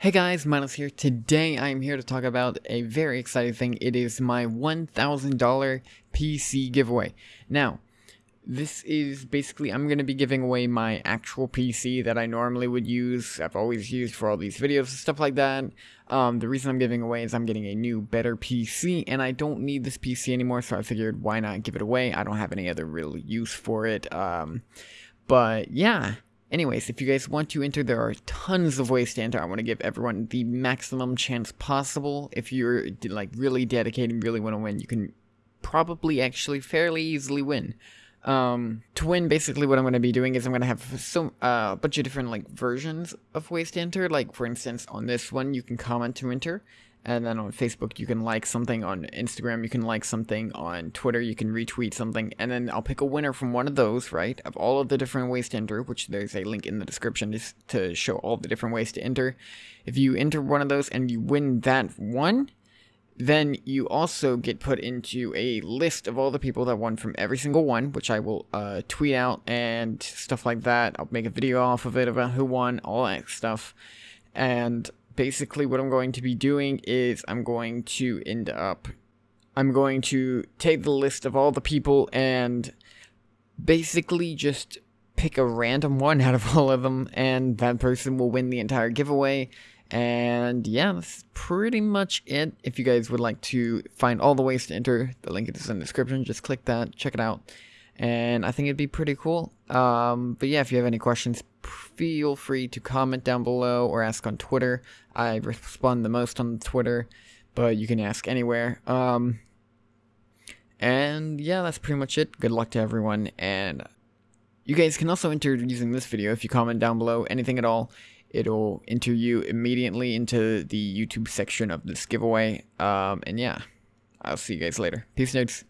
Hey guys, Miles here. Today I am here to talk about a very exciting thing. It is my $1,000 PC giveaway. Now, this is basically, I'm going to be giving away my actual PC that I normally would use. I've always used for all these videos and stuff like that. Um, the reason I'm giving away is I'm getting a new, better PC, and I don't need this PC anymore, so I figured why not give it away. I don't have any other real use for it. Um, but yeah. Anyways, if you guys want to enter, there are tons of ways to enter. I want to give everyone the maximum chance possible. If you're like really dedicated, and really want to win, you can probably actually fairly easily win. Um, to win, basically what I'm going to be doing is I'm going to have some uh, a bunch of different like versions of ways to enter. Like for instance, on this one, you can comment to enter. And then on Facebook, you can like something. On Instagram, you can like something. On Twitter, you can retweet something. And then I'll pick a winner from one of those, right? Of all of the different ways to enter, which there's a link in the description just to show all the different ways to enter. If you enter one of those and you win that one, then you also get put into a list of all the people that won from every single one, which I will uh, tweet out and stuff like that. I'll make a video off of it about who won, all that stuff. And basically what I'm going to be doing is I'm going to end up I'm going to take the list of all the people and basically just pick a random one out of all of them and that person will win the entire giveaway. And yeah that's pretty much it. If you guys would like to find all the ways to enter the link is in the description. Just click that check it out and I think it'd be pretty cool. Um, but yeah, if you have any questions, feel free to comment down below or ask on Twitter. I respond the most on Twitter, but you can ask anywhere. Um, and yeah, that's pretty much it. Good luck to everyone, and you guys can also enter using this video if you comment down below anything at all. It'll enter you immediately into the YouTube section of this giveaway. Um, and yeah, I'll see you guys later. Peace, nerds.